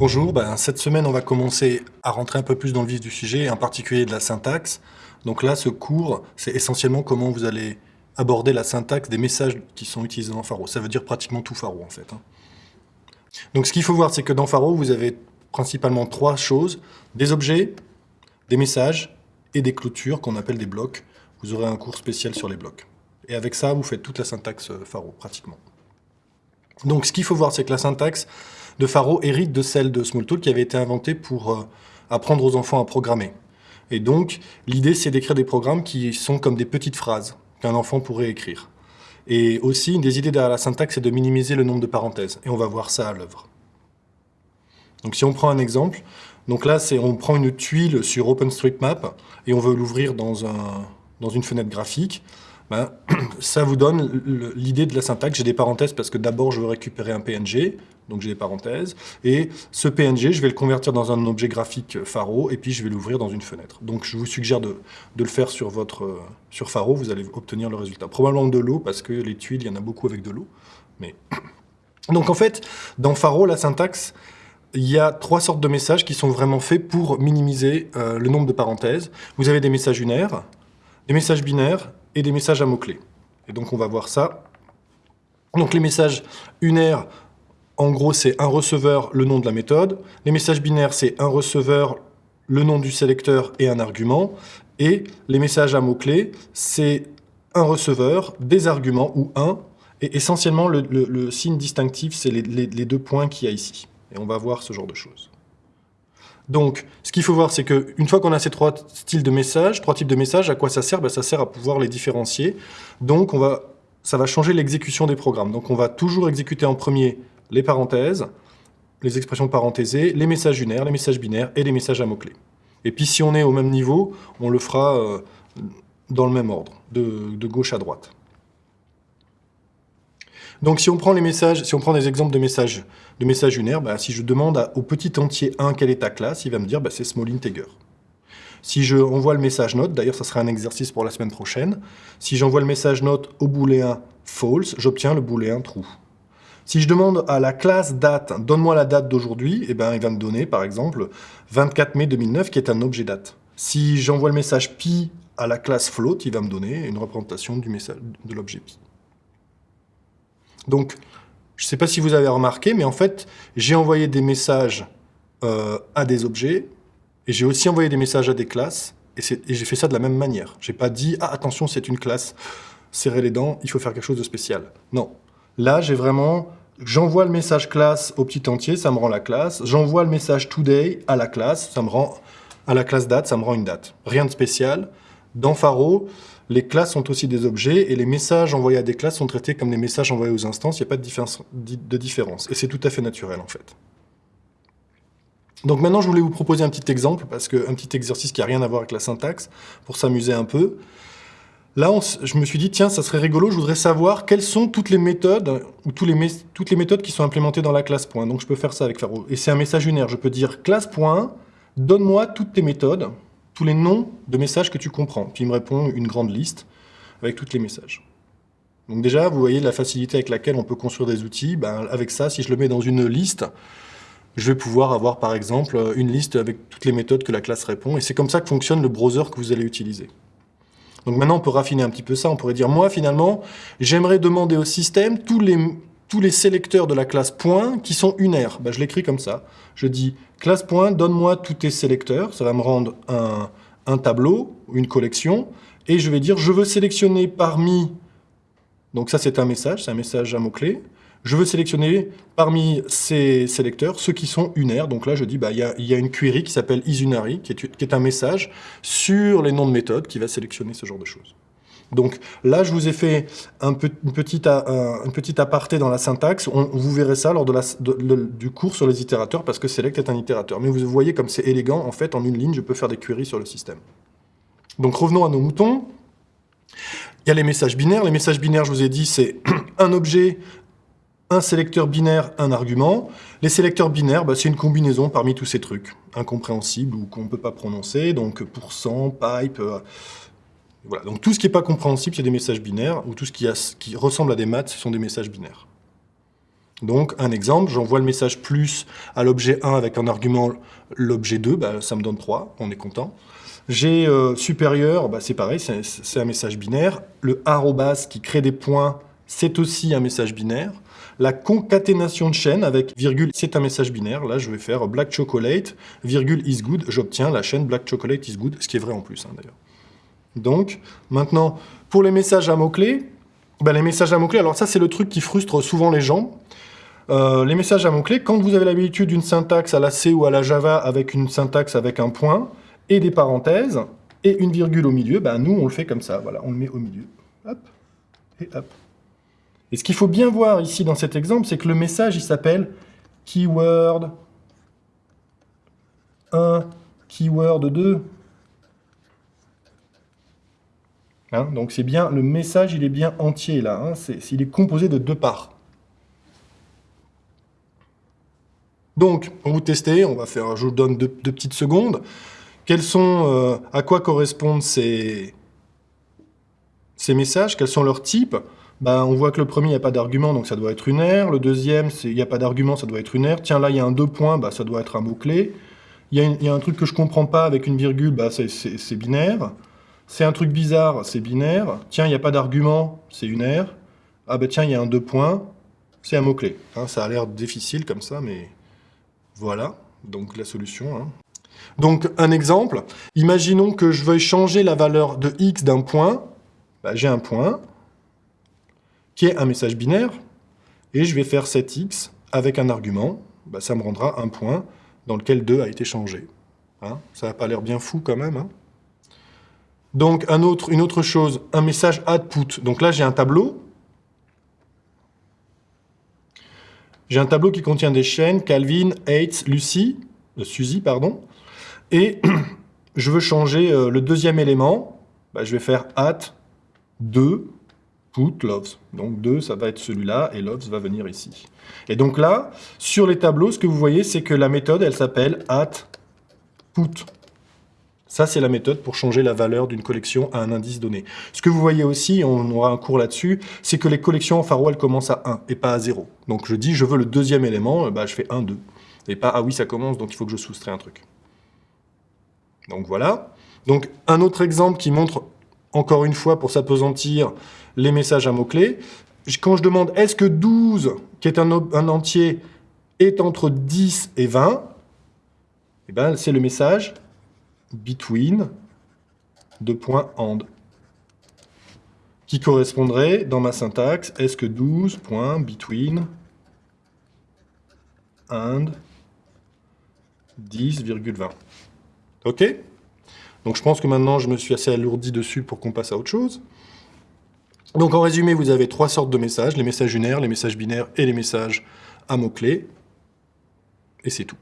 Bonjour, ben, cette semaine on va commencer à rentrer un peu plus dans le vif du sujet, en particulier de la syntaxe. Donc là, ce cours, c'est essentiellement comment vous allez aborder la syntaxe des messages qui sont utilisés dans Faro. Ça veut dire pratiquement tout Faro en fait. Hein. Donc ce qu'il faut voir, c'est que dans Faro, vous avez principalement trois choses. Des objets, des messages et des clôtures qu'on appelle des blocs. Vous aurez un cours spécial sur les blocs. Et avec ça, vous faites toute la syntaxe euh, Faro, pratiquement. Donc ce qu'il faut voir, c'est que la syntaxe de Faro hérite de celle de Smalltalk qui avait été inventée pour euh, apprendre aux enfants à programmer. Et donc, l'idée, c'est d'écrire des programmes qui sont comme des petites phrases qu'un enfant pourrait écrire. Et aussi, une des idées derrière la syntaxe, c'est de minimiser le nombre de parenthèses. Et on va voir ça à l'œuvre. Donc si on prend un exemple, donc là, on prend une tuile sur OpenStreetMap et on veut l'ouvrir dans, un, dans une fenêtre graphique. Ben, ça vous donne l'idée de la syntaxe. J'ai des parenthèses parce que d'abord, je veux récupérer un PNG, donc j'ai des parenthèses. Et ce PNG, je vais le convertir dans un objet graphique Faro, et puis je vais l'ouvrir dans une fenêtre. Donc je vous suggère de, le faire sur, votre, sur Faro, vous allez obtenir le résultat. Probablement de l'eau, parce que les tuiles, il y en a beaucoup avec de l'eau. Mais... Donc en fait, dans Faro, la syntaxe, il y a trois sortes de messages qui sont vraiment faits pour minimiser euh, le nombre de parenthèses. Vous avez des messages unaires, des messages binaires et des messages à mots-clés. Et donc on va voir ça. Donc les messages unaires, en gros c'est un receveur, le nom de la méthode. Les messages binaires, c'est un receveur, le nom du sélecteur et un argument. Et les messages à mots-clés, c'est un receveur, des arguments ou un. Et essentiellement, le, signe distinctif, c'est les, les deux points qu'il y a ici. Et on va voir ce genre de choses. Donc, ce qu'il faut voir, c'est qu'une fois qu'on a ces trois styles de messages, trois types de messages, à quoi ça sert? Ben, Ça sert à pouvoir les différencier. Donc, ça va changer l'exécution des programmes. Donc, on va toujours exécuter en premier les parenthèses, les expressions parenthésées, les messages unaires, les messages binaires et les messages à mots-clés. Et puis, si on est au même niveau, on le fera euh, dans le même ordre, de gauche à droite. Donc si on prend les messages, si on prend des exemples de messages, de messages unaires, bah, si je demande au petit entier 1 quelle est ta classe, il va me dire bah, c'est small integer. Si je envoie le message note, d'ailleurs ça sera un exercice pour la semaine prochaine, si j'envoie le message note au booléen false, j'obtiens le booléen true. Si je demande à la classe date, donne-moi la date d'aujourd'hui, eh ben, il va me donner par exemple 24 mai 2009 qui est un objet date. Si j'envoie le message pi à la classe float, il va me donner une représentation du message, de l'objet pi. Donc, je ne sais pas si vous avez remarqué, mais en fait, j'ai envoyé des messages euh, à des objets, et j'ai aussi envoyé des messages à des classes, et, j'ai fait ça de la même manière. J'ai pas dit « Ah, attention, c'est une classe, serrez les dents, il faut faire quelque chose de spécial. » Non. Là, j'ai vraiment... J'envoie le message classe au petit entier, ça me rend la classe. J'envoie le message today à la classe, ça me rend à la classe date, ça me rend une date. Rien de spécial. Dans Faro, les classes sont aussi des objets et les messages envoyés à des classes sont traités comme des messages envoyés aux instances. Il n'y a pas de différence, Et c'est tout à fait naturel, en fait. Donc maintenant, je voulais vous proposer un petit exemple, parce qu'un petit exercice qui n'a rien à voir avec la syntaxe, pour s'amuser un peu. Là, je me suis dit, tiens, ça serait rigolo, je voudrais savoir quelles sont toutes les méthodes, ou les toutes les méthodes qui sont implémentées dans la classe point. Donc je peux faire ça avec Faro. Et c'est un message unaire. Je peux dire classe point, donne-moi toutes tes méthodes les noms de messages que tu comprends. Puis il me répond une grande liste avec tous les messages. Donc déjà, vous voyez la facilité avec laquelle on peut construire des outils. Ben, avec ça, si je le mets dans une liste, je vais pouvoir avoir par exemple une liste avec toutes les méthodes que la classe répond. Et c'est comme ça que fonctionne le browser que vous allez utiliser. Donc maintenant, on peut raffiner un petit peu ça. On pourrait dire, moi, finalement, j'aimerais demander au système tous les, tous les sélecteurs de la classe point qui sont unaires. Ben, je l'écris comme ça. Je dis classe point, donne-moi tous tes sélecteurs. Ça va me rendre un, un tableau, une collection. Et je vais dire, je veux sélectionner parmi... Donc ça, c'est un message, c'est un message à mots-clés. Je veux sélectionner parmi ces sélecteurs ceux qui sont unaires. Donc là, je dis, bah, il y, y, a une query qui s'appelle isunary, qui est, qui est un message sur les noms de méthodes qui va sélectionner ce genre de choses. Donc là, je vous ai fait un une, petite, aparté dans la syntaxe. vous verrez ça lors du cours sur les itérateurs, parce que select est un itérateur. Mais vous voyez comme c'est élégant, en fait, en une ligne, je peux faire des queries sur le système. Donc revenons à nos moutons. Il y a les messages binaires. Les messages binaires, je vous ai dit, c'est un objet, un sélecteur binaire, un argument. Les sélecteurs binaires, bah, c'est une combinaison parmi tous ces trucs, incompréhensibles ou qu'on ne peut pas prononcer, donc pourcent, pipe, euh, voilà. Donc tout ce qui n'est pas compréhensible, c'est des messages binaires, ou tout ce qui, ressemble à des maths, ce sont des messages binaires. Donc, un exemple, j'envoie le message plus à l'objet 1 avec un argument l'objet 2, bah, ça me donne 3, on est content. J'ai euh, supérieur, bah, c'est pareil, c'est un message binaire. Le arrobas qui crée des points, c'est aussi un message binaire. La concaténation de chaîne avec virgule, c'est un message binaire. Là, je vais faire black chocolate, virgule is good. J'obtiens la chaîne black chocolate is good, ce qui est vrai en plus, hein, d'ailleurs. Donc, maintenant, pour les messages à mots-clés, bah, les messages à mots-clés, alors ça, c'est le truc qui frustre souvent les gens. Euh, les messages à mots-clés, quand vous avez l'habitude d'une syntaxe à la C ou à la Java avec une syntaxe avec un point et des parenthèses et une virgule au milieu, ben nous on le fait comme ça, voilà, on le met au milieu. Hop, et hop. Et ce qu'il faut bien voir ici dans cet exemple, c'est que le message il s'appelle keyword 1, keyword 2. Hein, donc c'est bien, le message il est bien entier là, hein, il est composé de deux parts. Donc, pour vous tester, on va faire, je vous donne deux, petites secondes. Quels sont, euh, à quoi correspondent ces, ces messages? Quels sont leurs types? Ben, On voit que le premier, il n'y a pas d'argument, donc ça doit être une aire. Le deuxième, il n'y a pas d'argument, ça doit être une aire. Tiens, là, il y a un deux points, bah, ça doit être un mot-clé. Il y, a un truc que je ne comprends pas avec une virgule, bah, c'est binaire. C'est un truc bizarre, c'est binaire. Tiens, il n'y a pas d'argument, c'est une aire. Ah ben tiens, il y a un deux points, c'est un mot-clé. Hein, ça a l'air difficile comme ça, mais voilà, donc la solution. Hein. Donc un exemple, imaginons que je veuille changer la valeur de x d'un point. Bah, j'ai un point qui est un message binaire, et je vais faire 7x avec un argument. Bah, ça me rendra un point dans lequel 2 a été changé. Hein. ça n'a pas l'air bien fou quand même. Donc une autre chose, un message output. Donc là j'ai un tableau, J'ai un tableau qui contient des chaînes, Calvin, Hates, Lucy, euh, Suzy, pardon, et je veux changer euh, le deuxième élément, bah, je vais faire at 2 put loves. Donc 2, ça va être celui-là, et loves va venir ici. Et donc là, sur les tableaux, ce que vous voyez, c'est que la méthode, elle s'appelle at put ça, c'est la méthode pour changer la valeur d'une collection à un indice donné. Ce que vous voyez aussi, on aura un cours là-dessus, c'est que les collections en firewall commencent à 1 et pas à 0. Donc je dis, je veux le deuxième élément, bah, je fais 1, 2. Et pas, ah oui, ça commence, donc il faut que je soustrais un truc. Donc voilà. Donc un autre exemple qui montre, encore une fois, pour s'apesantir, les messages à mots-clés. Quand je demande, est-ce que 12, qui est un, entier, est entre 10 et 20, eh ben, c'est le message between, deux points and, qui correspondrait dans ma syntaxe, est-ce que 12 points between and 10,20. OK? Donc je pense que maintenant je me suis assez alourdi dessus pour qu'on passe à autre chose. Donc en résumé, vous avez trois sortes de messages, les messages unaires, les messages binaires et les messages à mots-clés. Et c'est tout.